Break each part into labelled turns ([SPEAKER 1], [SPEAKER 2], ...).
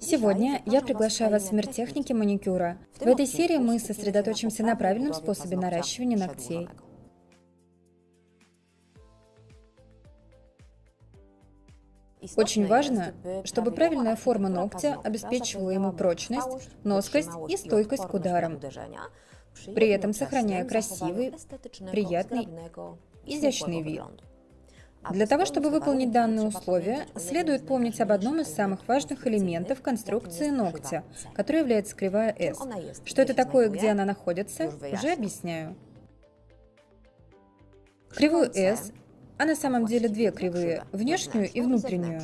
[SPEAKER 1] Сегодня я приглашаю вас в мир техники маникюра. В этой серии мы сосредоточимся на правильном способе наращивания ногтей. Очень важно, чтобы правильная форма ногтя обеспечивала ему прочность, носкость и стойкость к ударам, при этом сохраняя красивый, приятный, изящный вид. Для того, чтобы выполнить данные условия, следует помнить об одном из самых важных элементов конструкции ногтя, который является кривая S. Что это такое, где она находится, уже объясняю. Кривую S, а на самом деле две кривые, внешнюю и внутреннюю,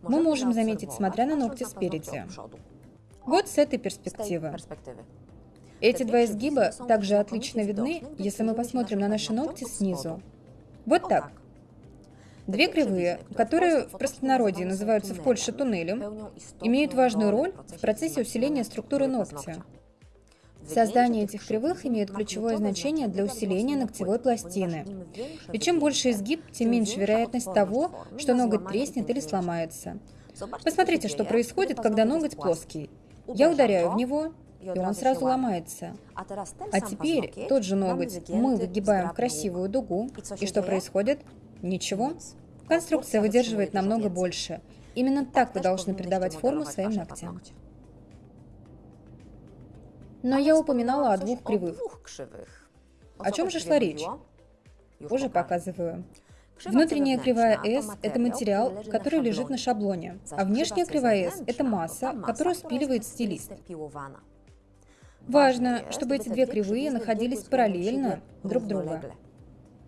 [SPEAKER 1] мы можем заметить, смотря на ногти спереди. Вот с этой перспективы. Эти два изгиба также отлично видны, если мы посмотрим на наши ногти снизу. Вот так. Две кривые, которые в простонародье называются в Польше туннелем, имеют важную роль в процессе усиления структуры ногтя. Создание этих кривых имеет ключевое значение для усиления ногтевой пластины. Ведь чем больше изгиб, тем меньше вероятность того, что ноготь треснет или сломается. Посмотрите, что происходит, когда ноготь плоский. Я ударяю в него, и он сразу ломается. А теперь тот же ноготь мы выгибаем в красивую дугу, и что происходит? Ничего. Конструкция выдерживает намного больше. Именно так вы должны придавать форму своим ногтям. Но я упоминала о двух кривых. О чем же шла речь? Уже показываю. Внутренняя кривая S – это материал, который лежит на шаблоне, а внешняя кривая S – это масса, которую спиливает стилист. Важно, чтобы эти две кривые находились параллельно друг друга.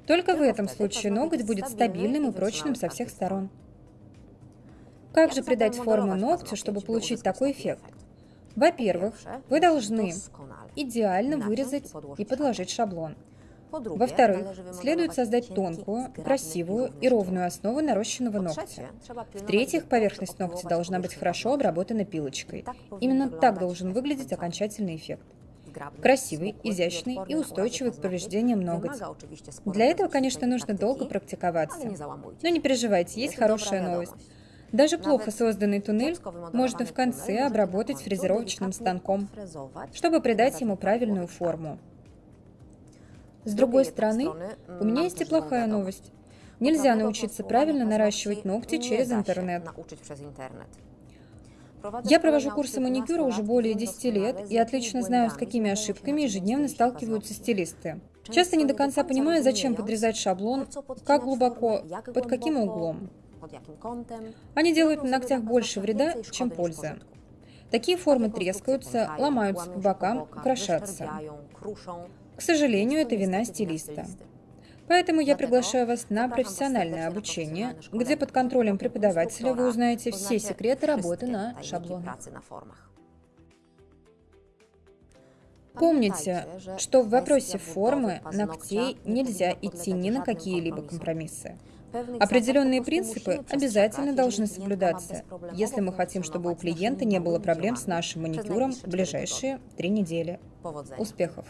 [SPEAKER 1] Только в этом случае ноготь будет стабильным и прочным со всех сторон. Как же придать форму ногтю, чтобы получить такой эффект? Во-первых, вы должны идеально вырезать и подложить шаблон. Во-вторых, следует создать тонкую, красивую и ровную основу нарощенного ногтя. В-третьих, поверхность ногтя должна быть хорошо обработана пилочкой. Именно так должен выглядеть окончательный эффект. Красивый, изящный и устойчивый к повреждениям ноготь. Для этого, конечно, нужно долго практиковаться. Но не переживайте, есть хорошая новость. Даже плохо созданный туннель можно в конце обработать фрезеровочным станком, чтобы придать ему правильную форму. С другой стороны, у меня есть и плохая новость. Нельзя научиться правильно наращивать ногти через интернет. Я провожу курсы маникюра уже более 10 лет и отлично знаю, с какими ошибками ежедневно сталкиваются стилисты. Часто не до конца понимаю, зачем подрезать шаблон, как глубоко, под каким углом. Они делают на ногтях больше вреда, чем пользы. Такие формы трескаются, ломаются по бокам, крошатся. К сожалению, это вина стилиста. Поэтому я приглашаю вас на профессиональное обучение, где под контролем преподавателя вы узнаете все секреты работы на шаблонах. Помните, что в вопросе формы ногтей нельзя идти ни на какие-либо компромиссы. Определенные принципы обязательно должны соблюдаться, если мы хотим, чтобы у клиента не было проблем с нашим маникюром в ближайшие три недели. Успехов!